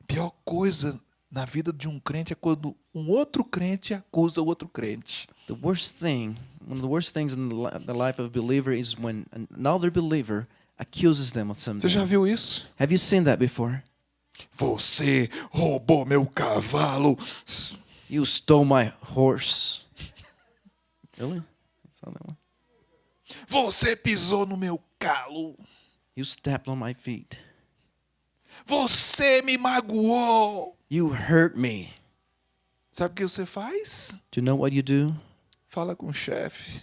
A pior coisa na vida de um crente é quando um outro crente acusa o outro crente. The worst thing, one of the worst things in the, li- the life of a believer is when another believer accuses them of Você something. já viu isso? Have you seen that before? Você roubou meu cavalo. You stole my horse. Really? Saw that one? Você pisou no meu calo. You stepped on my feet. Você me magoou. You hurt me. Sabe o que você faz? Do you know what you do? Fala com o chefe.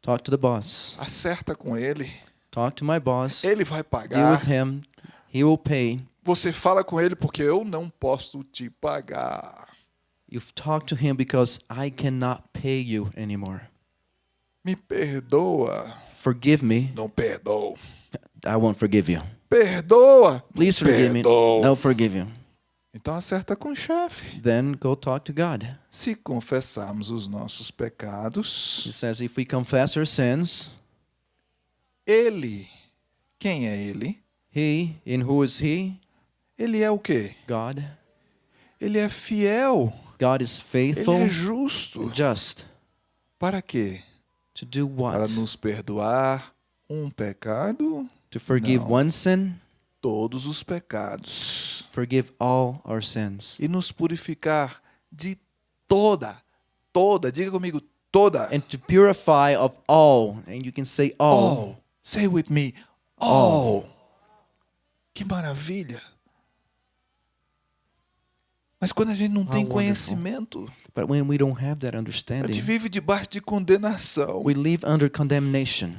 Talk to the boss. Acerta com ele. Talk to my boss. Ele vai Deal pagar. with him. He will pay. Você fala com ele porque eu não posso te pagar. You've talked to him because I cannot pay you anymore. Me perdoa. Forgive me. Não perdoo. I won't forgive you. Perdoa. Please forgive me. Perdoo. No, forgive you. Então acerta com o chefe. Then go talk to God. Se confessarmos os nossos He pecados, says, if we confess our sins, ele, quem é ele? He, in who is He? Ele é o quê? God. Ele é fiel. God is Ele faithful, é justo. just. Para quê? To do Para what? nos perdoar um pecado, To forgive No. one sin, todos os pecados. forgive all our sins. E nos purificar de toda, toda, diga comigo, toda. And to purify of all. And you can say all. All. Say with me, all. Que maravilha. Mas quando a gente não tem wonderful. conhecimento, But when we don't have that a gente understanding, vive debaixo de condenação. we live under condemnation.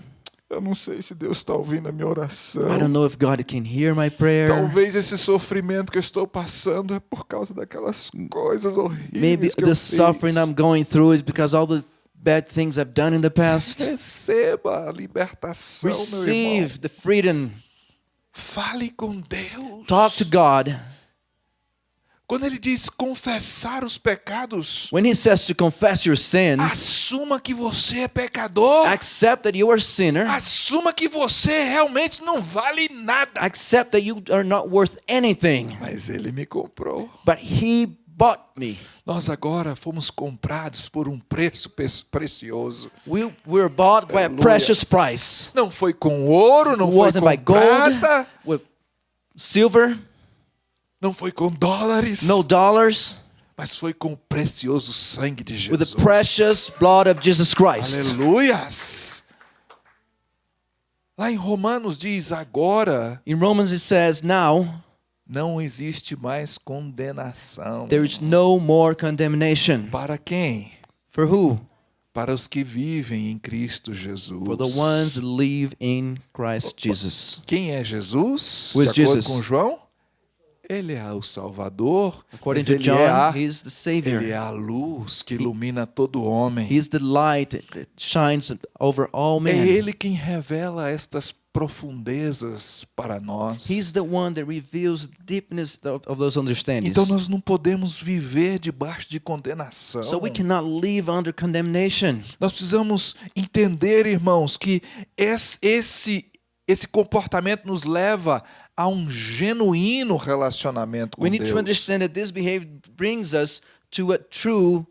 Eu não sei se Deus está ouvindo a minha oração. I don't know if God can hear my prayer. Talvez esse sofrimento que eu estou passando é por causa daquelas coisas horríveis Maybe que eu the fiz. suffering I'm going through is because all the bad things I've done in the past. Receba a libertação, meu irmão. Receive the freedom. Fale com Deus. Talk to God. Quando ele diz confessar os pecados, When He says to confess your sins, assuma que você é pecador. accept that you are sinner. Assuma que você realmente não vale nada. Accept that you are not worth anything. Mas ele me comprou. But He bought me. Nós agora fomos comprados por um preço precioso. We were bought by a precious price. Não foi com ouro, não It foi com gold, prata, with silver, não foi com dólares, no dollars, mas foi com o precioso sangue de with Jesus. the precious blood of Jesus Christ. Aleluias! Lá em Romanos diz: agora In Romans it says, Now não existe mais condenação. there is no more condemnation. Para quem? For who? Para os que vivem em Cristo Jesus. For the ones that live in Christ Jesus. Quem é Jesus? Who is Jesus? com João? Ele é o Salvador. According to ele John, é a, He's the ele é Savior. a luz que ilumina todo homem. He's the light that shines over all É men. Ele quem revela estas profundezas para nós. He's the one that reveals the deepness of, of those understandings. Então nós não podemos viver debaixo de condenação. So we cannot live under condemnation. Nós precisamos entender, irmãos, que esse, esse, esse comportamento nos leva a um genuíno relacionamento com We need Deus. to understand that this behavior brings us to a true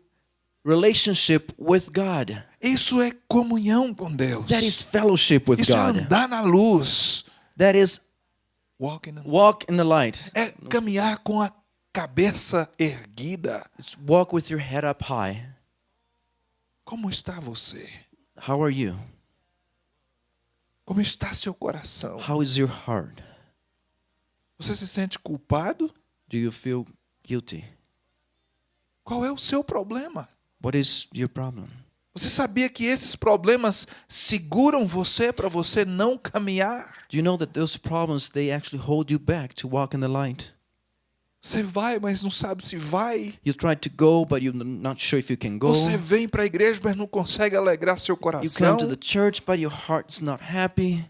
relationship with God. Isso é comunhão com Deus. That is fellowship with Isso é God. andar na luz. That is Walking in- walk in the light. É caminhar com a cabeça erguida. It's walk with your head up high. Como está você? How are you? Como está seu coração? How is your heart? Você se sente culpado? Do you feel guilty? Qual é o seu problema? What is your problem? Você sabia que esses problemas seguram você para você não caminhar? Do you know that those problems they actually hold you back to walk in the light? Você vai, mas não sabe se vai. You try to go, but you're not sure if you can go. Você vem para a igreja, mas não consegue alegrar seu You coração. come to the church, but your heart's not happy.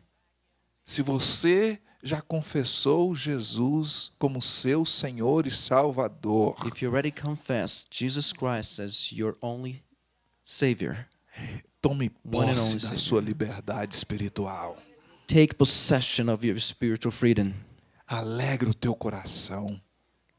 Se você já confessou Jesus como seu Senhor e Salvador, If you already confessed Jesus Christ as your only Savior, tome posse da Savior. sua liberdade espiritual. take possession of your spiritual freedom. Alegre o teu coração.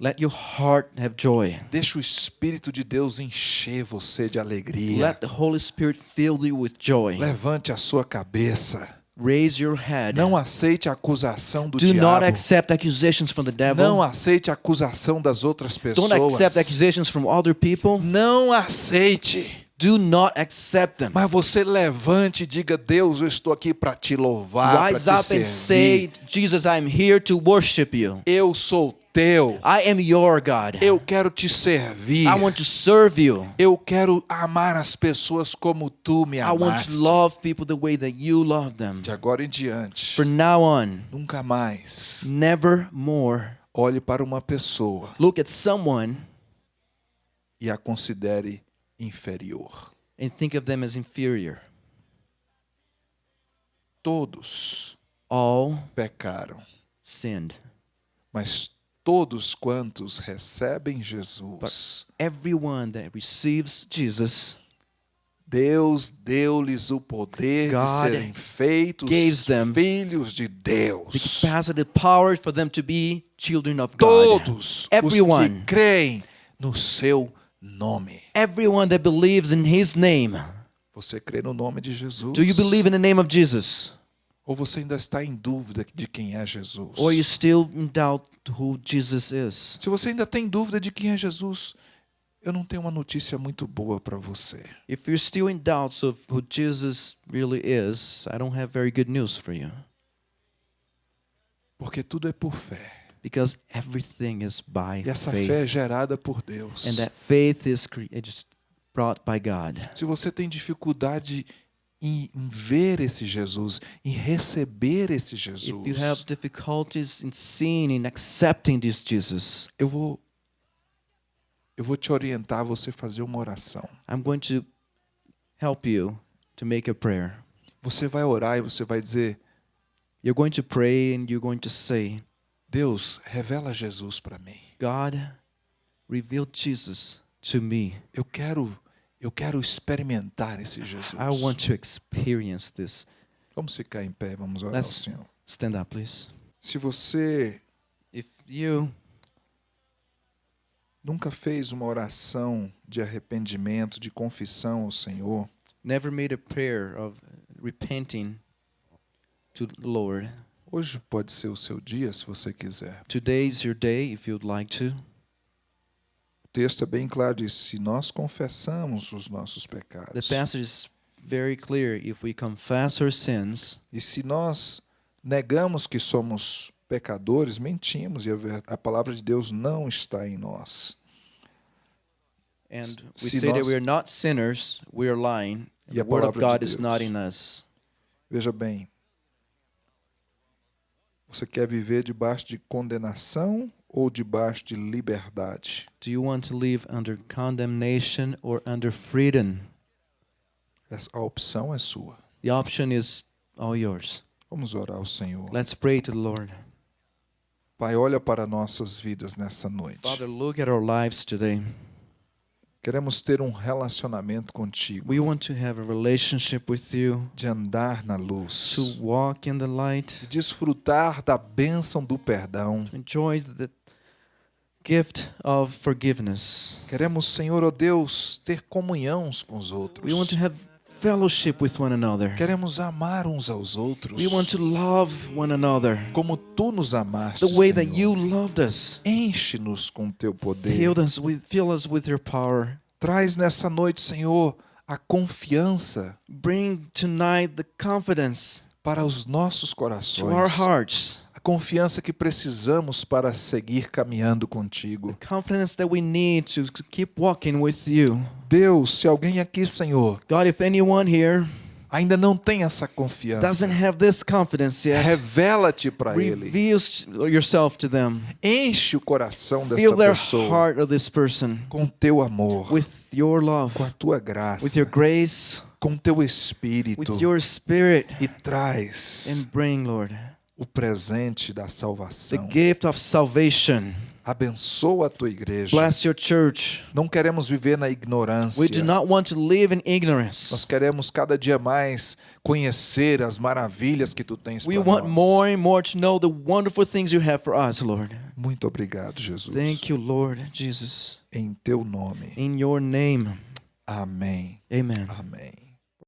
Let your heart have joy. Deixa o Espírito de Deus encher você de alegria. Let the Holy Spirit fill you with joy. Levante a sua cabeça. Raise your head. Não aceite a acusação do Do not diabo. accept accusations from the devil. Não aceite a acusação das outras Don't accept pessoas. accusations from other people. Não aceite. Do not accept them. Mas você levante e diga: Deus, eu estou aqui para te louvar, Rise para up te and servir. say, Jesus, I am here to worship you. Eu sou teu. I am your God. Eu quero te servir. I want to serve you. Eu quero amar as pessoas como tu me I want amaste. to love people the way that you love them. De agora em diante, For now on, nunca mais never more olhe para uma pessoa look at someone e a considere inferior. and think of them as inferior. Todos All pecaram, sinned. mas todos quantos recebem Jesus, Everyone that receives Jesus Deus deu-lhes o poder God de serem feitos filhos de the Deus. capacity, the power for them to be children of God. Todos os Everyone. que creem no seu nome. Everyone that believes in His name. Você crê no nome de Jesus? Do you believe in the name of Jesus? Ou você ainda está em dúvida de quem é Jesus? Or you still in doubt? Se você ainda tem dúvida de quem é Jesus, eu não tenho uma notícia muito boa para você. If you're still in doubts of who Jesus really is, I don't have very good news for you. Porque tudo é por fé. Because everything is by E essa faith. fé é gerada por Deus. And that faith is brought by God. Se você tem dificuldade em ver esse Jesus, em receber esse If you Jesus, have difficulties in seeing and accepting this Jesus, eu vou eu vou te orientar a você fazer uma oração. I'm going to help you to make a prayer. Você vai orar e você vai dizer: You're going to pray and you're going to say, Deus, revela Jesus para mim. God, reveal Jesus to me. Eu quero eu quero experimentar esse Jesus. I want to experience this. Vamos ficar em pé, vamos orar ao Let's- Senhor. Stand up, please. Se você If you nunca fez uma oração de arrependimento, de confissão ao Senhor, never made a prayer of repenting to the Lord, hoje pode ser o seu dia, se você quiser. today is your day if you'd like to. Texto é bem claro, diz, se nós confessamos os nossos The pecados passage is very clear. If we confess our sins e se nós negamos que somos pecadores, mentimos e a, a palavra de Deus não está em nós. and Se we say that nós- we are not sinners, we are lying. and E The a word of God de is not in us. Veja bem, você quer viver debaixo de condenação ou debaixo de liberdade? Do you want to live under condemnation or under freedom? Essa- A opção é sua. The option is all yours. Vamos orar ao Senhor. Let's pray to the Lord. Pai, olha para nossas vidas nessa noite. Father, look at our lives today. Queremos ter um relacionamento contigo, We want to have a relationship with you, de andar na luz, to walk in the light, de desfrutar da bênção do perdão. to enjoy the gift of forgiveness. Queremos, Senhor, ó Deus, ter comunhão com os outros. We want to have fellowship with one another. Queremos amar uns aos outros. We want to love one another como tu nos amaste, the way that Senhor. you loved us. Enche-nos com teu poder. Fill us with, fill us with your power. Traz nessa noite, Senhor, a confiança Bring tonight the confidence para os nossos to our corações. hearts, A confiança que precisamos para seguir caminhando contigo. confidence that we need to, to keep walking with you. Deus, se alguém aqui, Senhor, God, if anyone here ainda não tem essa confiança, doesn't have this confidence yet, revela-te para ele. reveals yourself to them. Enche o coração dessa Fill their pessoa heart of this person com teu amor, with your love, com a tua graça, with your grace, com teu espírito with your spirit, e traz and bring, Lord, o presente da the salvação. gift of salvation. Abençoa a tua igreja. Bless your church. Não queremos viver na ignorância. We do not want to live in ignorance. Nós queremos cada dia mais conhecer as maravilhas que tu tens We para want nós. more and more to know the wonderful things you have for us, Lord. Muito obrigado, Jesus. Thank you, Lord Jesus. Em teu nome. In your name, Amém. amen. Amém.